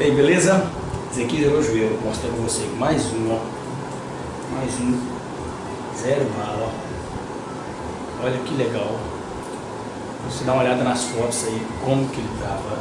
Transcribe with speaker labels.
Speaker 1: E aí, beleza? Ezequiel aqui é o joelho, vou mostrar pra você mais um, ó. Mais um. Zero bala, ó. Olha que legal. Você dá uma olhada nas fotos aí, como que ele tava.